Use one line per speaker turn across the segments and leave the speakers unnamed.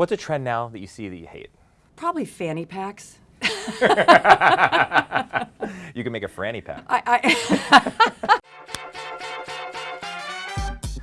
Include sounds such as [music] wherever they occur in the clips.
What's a trend now that you see that you hate?
Probably fanny packs. [laughs]
You can make a franny pack.
I, I [laughs]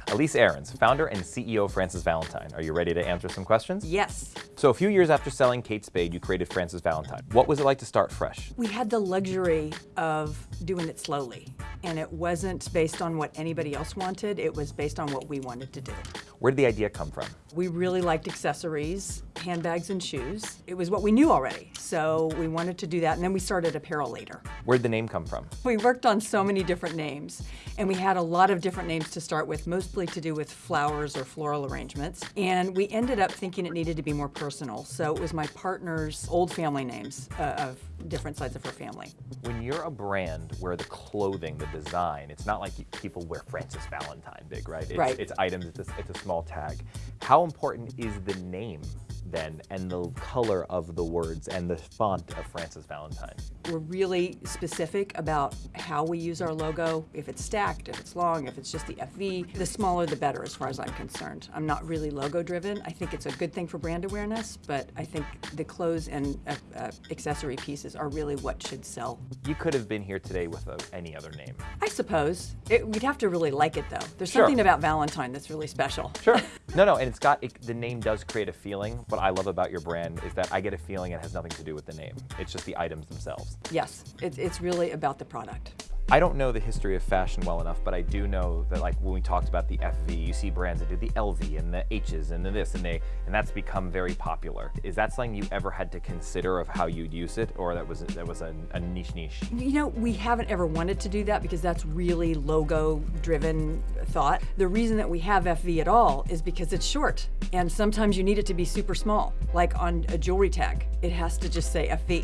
Elyce Arons, founder and CEO of Frances Valentine. Are you ready to answer some questions?
yes.
So a few years after selling Kate Spade, you created Frances Valentine. What was it like to start fresh?
We had the luxury of doing it slowly, and it wasn't based on what anybody else wanted. It was based on what we wanted to do.
Where did the idea come from?
We really liked accessories, handbags, and shoes. It was what we knew already, so we wanted to do that, and then we started apparel later.
Where did the name come from?
We worked on so many different names, and we had a lot of different names to start with, mostly to do with flowers or floral arrangements. And we ended up thinking it needed to be more personal, so it was my partner's old family names uh, of different sides of her family.
When you're a brand where the clothing, the design, it's not like people wear Frances Valentine big, right? It's,
Right.
It's items, it's a, it's a small tag. How important is the name then and the color of the words and the font of Frances Valentine?
We're really specific about how we use our logo, if it's stacked, if it's long, if it's just the FV. The smaller the better as far as I'm concerned. I'm not really logo driven. I think it's a good thing for brand awareness, but I think the clothes and uh, uh, accessory pieces are really what should sell.
You could have been here today with a, any other name.
I suppose. It, we'd have to really like it though. There's
Sure.
something about Valentine that's really special.
Sure. [laughs] no, no, and it's got, it, the name does create a feeling. What I love about your brand is that I get a feeling it has nothing to do with the name. It's just the items themselves.
Yes, it, it's really about the product.
I don't know the history of fashion well enough, but I do know that like when we talked about the FV, you see brands that do the LV and the H's and the this and they, and that's become very popular. Is that something you ever had to consider of how you'd use it, or that was that was a, a niche niche?
You know, we haven't ever wanted to do that because that's really logo driven thought. The reason that we have FV at all is because it's short and sometimes you need it to be super small. Like on a jewelry tag, it has to just say FV.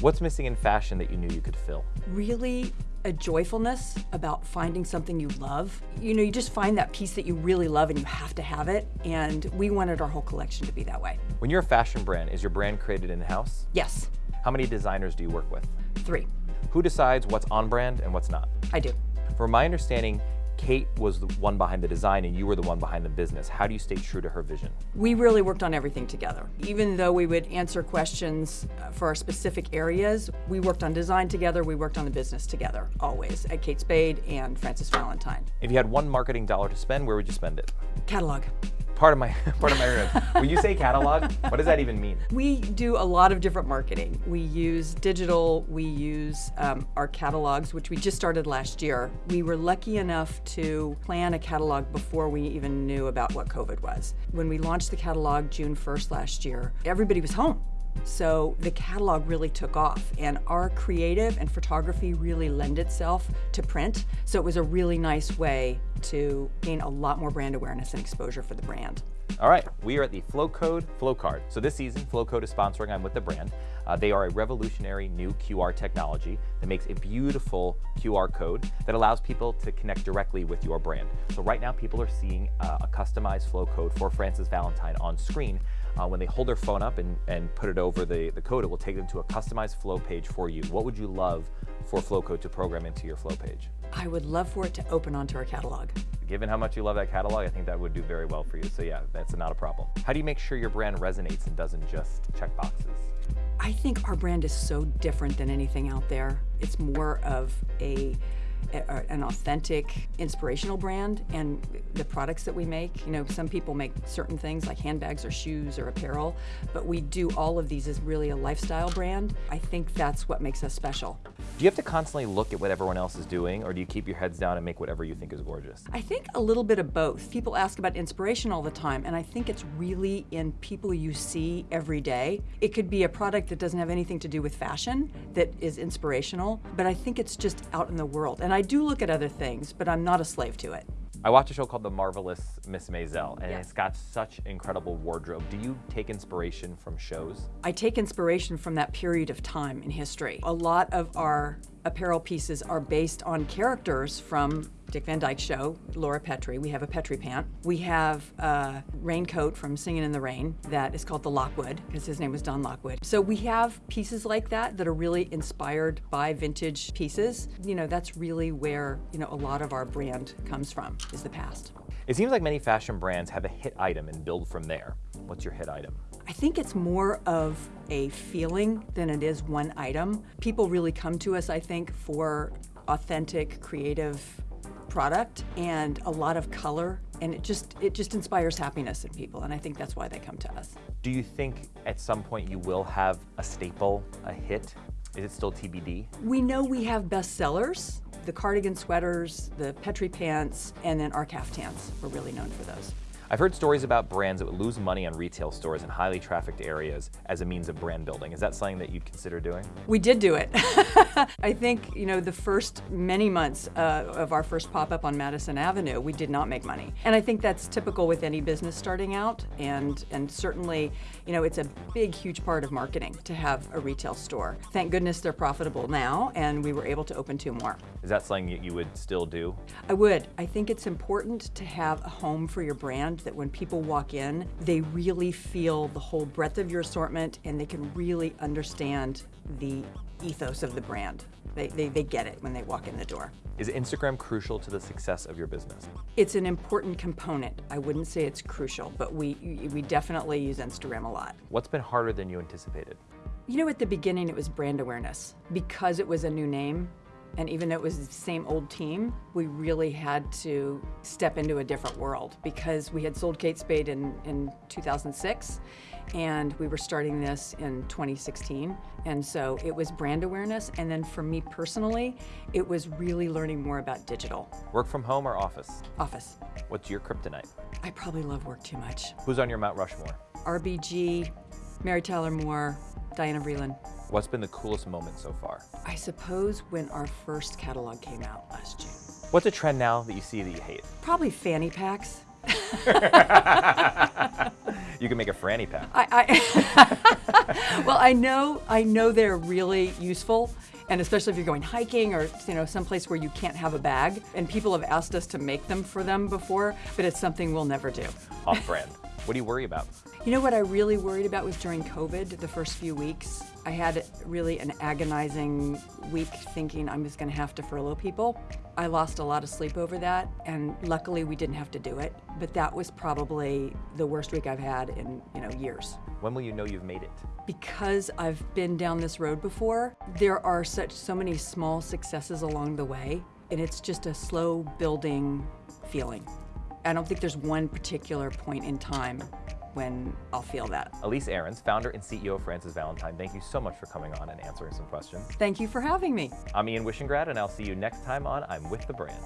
What's missing in fashion that you knew you could fill?
Really a joyfulness about finding something you love. You know, you just find that piece that you really love and you have to have it. And we wanted our whole collection to be that way.
When you're a fashion brand, is your brand created in house?
Yes,
How many designers do you work with?
three.
Who decides what's on brand and what's not?
I do.
From my understanding, Kate was the one behind the design and you were the one behind the business. How do you stay true to her vision?
We really worked on everything together. Even though we would answer questions uh, for our specific areas, we worked on design together, we worked on the business together, always, at Kate Spade and Frances Valentine.
If you had one marketing dollar to spend, where would you spend it?
Catalog.
Part of my [laughs] part of my rib. When you say catalog, what does that even mean?
We do a lot of different marketing. We use digital, we use um, our catalogs, which we just started last year. We were lucky enough to plan a catalog before we even knew about what COVID was. When we launched the catalog June 1st last year, everybody was home. So the catalog really took off and our creative and photography really lend itself to print. So it was a really nice way to gain a lot more brand awareness and exposure for the brand.
All right, we are at the Flowcode Flow Card. So this season, Flowcode is sponsoring I'm with the brand. Uh, they are a revolutionary new QR technology that makes a beautiful QR code that allows people to connect directly with your brand. So right now, people are seeing uh, a customized flow code for Frances Valentine on screen. Uh, when they hold their phone up and, and put it over the, the code, it will take them to a customized flow page for you. What would you love for Flowcode to program into your flow page?
I would love for it to open onto our catalog.
Given how much you love that catalog, I think that would do very well for you. So yeah, that's not a problem. How do you make sure your brand resonates and doesn't just check boxes?
I think our brand is so different than anything out there. It's more of a, a- an authentic, inspirational brand, and the products that we make. You know, some people make certain things like handbags or shoes or apparel, but we do all of these as really a lifestyle brand. I think that's what makes us special.
Do you have to constantly look at what everyone else is doing, or do you keep your heads down and make whatever you think is gorgeous?
I think a little bit of both. People ask about inspiration all the time, and I think it's really in people you see every day. It could be a product that doesn't have anything to do with fashion that is inspirational, but I think it's just out in the world. And I do look at other things, but I'm not a slave to it.
I watched a show called The Marvelous Miss Maisel, and
Yes.
it's got such incredible wardrobe. Do you take inspiration from shows?
I take inspiration from that period of time in history. A lot of our apparel pieces are based on characters from Dick Van Dyke Show, Laura Petrie. We have a Petrie pant. We have a raincoat from Singing in the Rain that is called the Lockwood because his name was Don Lockwood. So we have pieces like that that are really inspired by vintage pieces. You know, that's really where, you know, a lot of our brand comes from is the past.
It seems like many fashion brands have a hit item and build from there. What's your hit item?
I think it's more of a feeling than it is one item. People really come to us, I think, for authentic, creative product and a lot of color and it just it just inspires happiness in people and I think that's why they come to us.
Do you think at some point you will have a staple, a hit? Is it still TBD?
We know we have best sellers, the cardigan sweaters, the Petrie pants, and then our caftans. We're really known for those.
I've heard stories about brands that would lose money on retail stores in highly trafficked areas as a means of brand building. Is that something that you'd consider doing?
We did do it. [laughs] I think, you know, the first many months uh, of our first pop-up on Madison Avenue, we did not make money. And I think that's typical with any business starting out. And, and certainly, you know, it's a big, huge part of marketing to have a retail store. Thank goodness they're profitable now, and we were able to open two more.
Is that something that you would still do?
I would. I think it's important to have a home for your brand that when people walk in, they really feel the whole breadth of your assortment and they can really understand the ethos of the brand. They, they, they get it when they walk in the door.
Is Instagram crucial to the success of your business?
It's an important component. I wouldn't say it's crucial, but we, we definitely use Instagram a lot.
What's been harder than you anticipated?
You know, at the beginning, it was brand awareness. Because it was a new name, and even though it was the same old team, we really had to step into a different world because we had sold Kate Spade in, in 2006 and we were starting this in 2016. And so it was brand awareness. And then for me personally, it was really learning more about digital.
Work from home or office?
Office.
What's your kryptonite?
I probably love work too much.
Who's on your Mount Rushmore?
RBG, Mary Tyler Moore, Diana Vreeland.
What's been the coolest moment so far?
I suppose when our first catalog came out last June.
What's a trend now that you see that you hate?
Probably fanny packs. [laughs]
you can make a franny pack.
I, I [laughs] well, I know, I know they're really useful, and especially if you're going hiking or you know someplace where you can't have a bag. And people have asked us to make them for them before, but it's something we'll never do.
Off brand. What do you worry about?
You know what I really worried about was during COVID, the first few weeks. I had really an agonizing week thinking I'm just going to have to furlough people. I lost a lot of sleep over that, and luckily we didn't have to do it. But that was probably the worst week I've had in you know years.
When will you know you've made it?
Because I've been down this road before, there are such so many small successes along the way, and it's just a slow building feeling. I don't think there's one particular point in time when I'll feel that.
Elyce Arons, founder and CEO of Frances Valentine, thank you so much for coming on and answering some questions.
Thank you for having me.
I'm Ian Wishingrad, and I'll see you next time on I'm With the Brand.